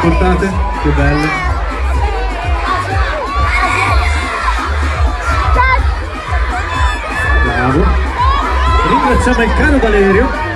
portate? Che belle. Bravo. Ringraziamo il caro Valerio